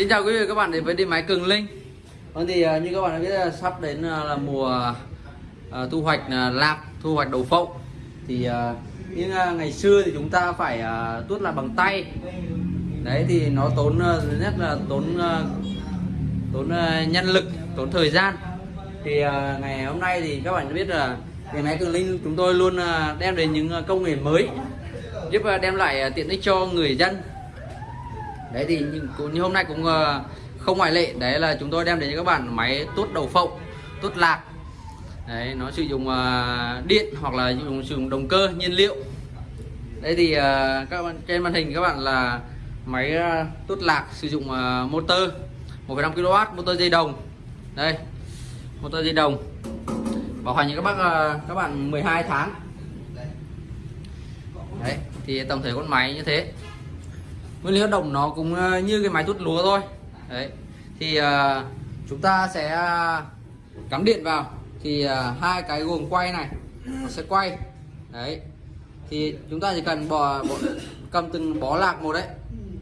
Xin chào quý vị và các bạn đến với điện máy Cường Linh. Vâng thì à, như các bạn đã biết là sắp đến à, là mùa à, thu hoạch lạc, thu hoạch đậu phộng. Thì nhưng ngày xưa thì chúng ta phải tuốt là bằng tay. Đấy thì nó tốn thứ nhất là tốn tốn nhân lực, tốn thời gian. Thì ngày hôm nay thì các bạn đã biết là điện máy Cường Linh chúng tôi luôn đem đến những công nghệ mới giúp đem lại tiện ích cho người dân đấy thì như, như hôm nay cũng ờ, không ngoại lệ. Đấy là chúng tôi đem đến cho các bạn máy tuốt đầu phộng tuốt lạc. Đấy nó sử dụng ờ, điện hoặc là dùng sử dụng động cơ nhiên liệu. Đây thì ờ, các bạn trên màn hình các bạn là máy tốt tuốt lạc sử dụng motor 1,5 kW motor dây đồng. Đây motor dây đồng. Bảo hành cho các bác các bạn 12 tháng. Đấy thì tổng thể con máy như thế nguyên lý hoạt động nó cũng ờ, như cái máy tút lúa thôi. Đấy. Thì uh, chúng ta sẽ ờ, cắm điện vào. Thì uh, hai cái gồm quay này nó sẽ quay. Đấy. Thì chúng ta chỉ cần bỏ, bỏ cầm từng bó lạc một đấy.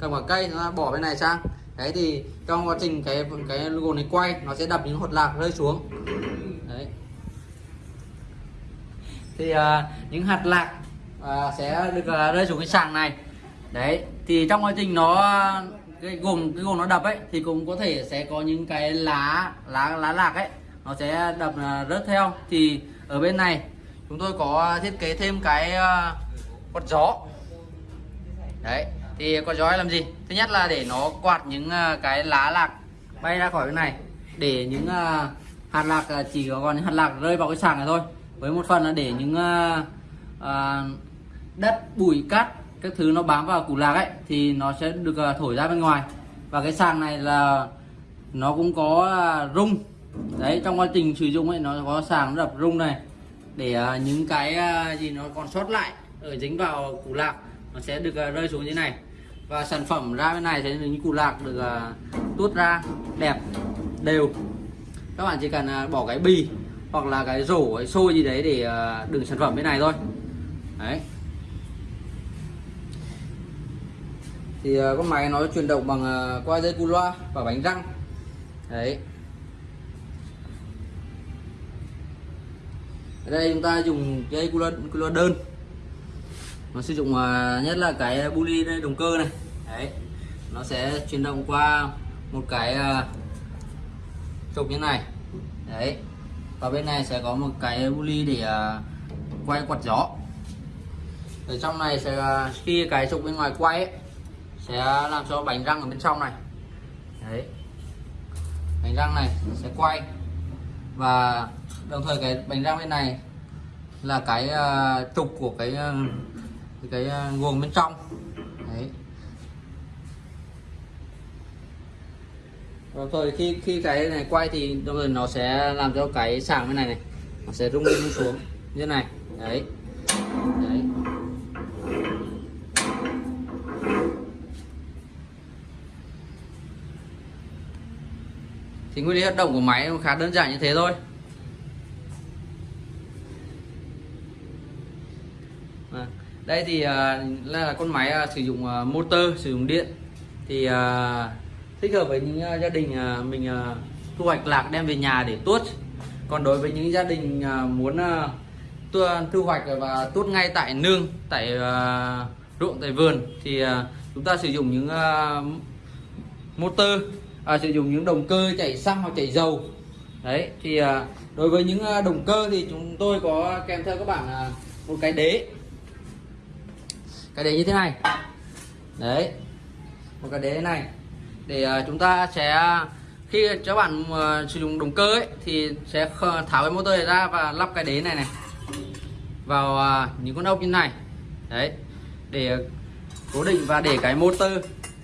Cầm quả cây nó bỏ bên này sang. Đấy thì trong quá trình cái cái guồng này quay nó sẽ đập những hột lạc rơi xuống. Đấy. Thì uh, những hạt lạc uh, sẽ được uh, rơi xuống cái sàng này đấy, thì trong quá trình nó, cái gồm cái gồm nó đập ấy, thì cũng có thể sẽ có những cái lá lá lá lạc ấy, nó sẽ đập à, rớt theo. Thì ở bên này, chúng tôi có thiết kế thêm cái à, quạt gió. Đấy, thì quạt gió làm gì? Thứ nhất là để nó quạt những à, cái lá lạc bay ra khỏi cái này, để những hạt lạc chỉ có còn những hạt lạc rơi vào cái sàng này thôi. Với một phần là để những đất, bụi cát các thứ nó bám vào củ lạc ấy, thì nó sẽ được à, thổi ra bên ngoài. Và cái sàng này là nó cũng có à, rung. Đấy, trong quá trình sử dụng ấy, nó có sàng đập rung này. Để à, những cái gì nó còn sót lại ở dính vào củ lạc, nó sẽ được rơi xuống như này. Và sản phẩm ra bên này sẽ những củ lạc được tuốt ra, đẹp, đều. Các bạn chỉ cần bỏ cái bì hoặc là cái rổ, cái xôi gì đấy để đựng sản phẩm bên này thôi. Đấy. Thì ờ, con máy nó chuyển động bằng ờ, qua dây cu loa và bánh răng. Đấy. Ở đây chúng ta dùng dây cu loa, cu loa đơn. Nó sử dụng ờ, nhất là cái buli đây động cơ này. Đấy. Nó sẽ chuyển động qua một cái trục như này. Đấy. Và bên này sẽ có một cái buli để quay quạt gió. Ở trong này sẽ khi cái trục bên ngoài quay ấy, sẽ làm cho bánh răng ở bên trong này. Đấy. Bánh răng này sẽ quay. Và đồng thời cái bánh răng bên này là cái uh, trục của cái uh, cái uh, guồng bên trong. Đấy. Đồng thời khi khi cái này quay thì đồng thời nó sẽ làm cho cái sàng bên này này nó sẽ rung lên xuống. Như thế này. Đấy đấy. Thì nguyên lý hoạt động của máy khá đơn giản như thế thôi. À, đây thì à, là con máy à, sử dụng à, motor sử dụng điện. Thì à, thích hợp với những à, gia đình à, mình à, thu hoạch lạc đem về nhà để tuốt. Còn đối với những gia đình à, muốn à, tu, thu hoạch và tuốt ngay tại nương tại à, ruộng tại vườn thì à, chúng ta sử dụng những à, motor à, sử dụng những động cơ chạy xăng hoặc chạy dầu. Đấy thì à, đối với những à, động cơ thì chúng tôi có kèm theo các bạn à, một cái đế. Cái đế như thế này. Đấy một cái đế này. Để à, chúng ta sẽ à, khi các bạn à, sử dụng động cơ ấy thì sẽ tháo cái motor này ra và lắp cái đế này này vào à, những con ốc như này. Đấy để cố định và để cái motor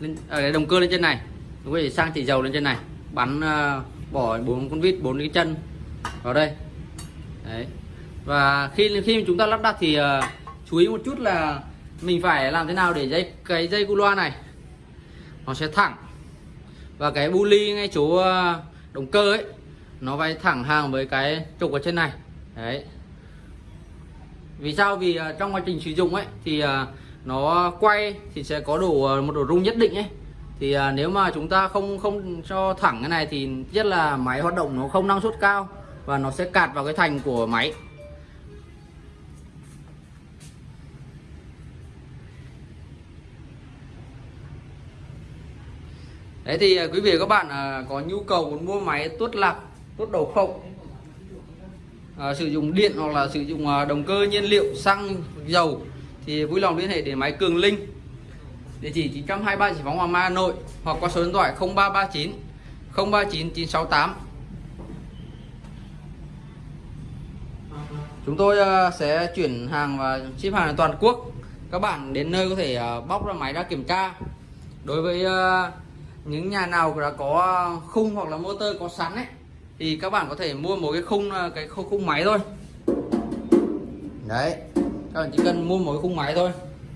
lên à, cái động cơ lên trên này chúng có sang chỉ dầu lên trên này. Bắn uh, bỏ bốn con vít bốn cái chân vào đây. Đấy. Và khi khi chúng ta lắp đặt thì uh, chú ý một chút là mình phải làm thế nào để dây cái dây cu loa này nó sẽ thẳng. Và cái bu ly ngay chỗ uh, động cơ ấy nó phải thẳng hàng với cái trục ở trên này. Đấy. Vì sao? Vì uh, trong quá trình sử dụng ấy thì uh, nó quay thì sẽ có đủ uh, một độ rung nhất định ấy thì à, nếu mà chúng ta không không cho thẳng cái này thì rất là máy hoạt động nó không năng suất cao và nó sẽ cạt vào cái thành của máy. Đấy thì à, quý vị và các bạn à, có nhu cầu muốn mua máy tuốt lạc, tuốt đầu không? À, sử dụng điện hoặc là sử dụng à, động cơ nhiên liệu xăng dầu thì vui lòng liên hệ để máy Cường Linh địa chỉ 923 Giải phóng Hoàng Mai Hà Nội hoặc qua số điện thoại 0339 039 968 Chúng tôi à, sẽ chuyển hàng và ship hàng toàn quốc. Các bạn đến nơi có thể à, bóc ra máy ra kiểm tra. Đối với à, những nhà nào đã có khung hoặc là motor có sẵn ấy thì các bạn có thể mua một cái khung cái khung, khung máy thôi. Đấy. Các bạn chỉ cần mua một cái khung máy thôi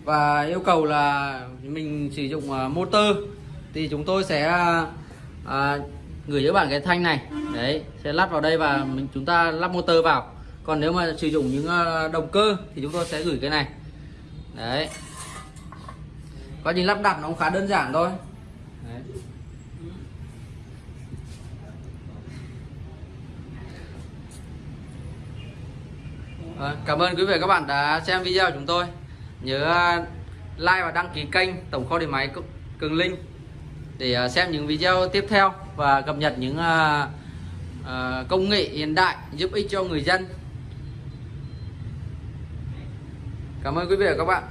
và yêu cầu là mình sử dụng à, motor. Thì chúng tôi sẽ à, gửi cho bạn cái thanh này. Đấy sẽ lắp vào đây và mình chúng ta lắp motor vào. Còn nếu mà sử dụng những à, động cơ thì chúng tôi sẽ gửi cái này. Đấy. Quá trình lắp đặt nó cũng khá đơn giản thôi. Đấy. À, cảm ơn quý vị và các bạn đã xem video của chúng tôi nhớ uh, like và đăng ký kênh tổng kho điện máy cường linh để uh, xem những video tiếp theo và cập nhật những uh, công nghệ hiện đại giúp ích cho người dân. Cảm ơn quý vị và các bạn.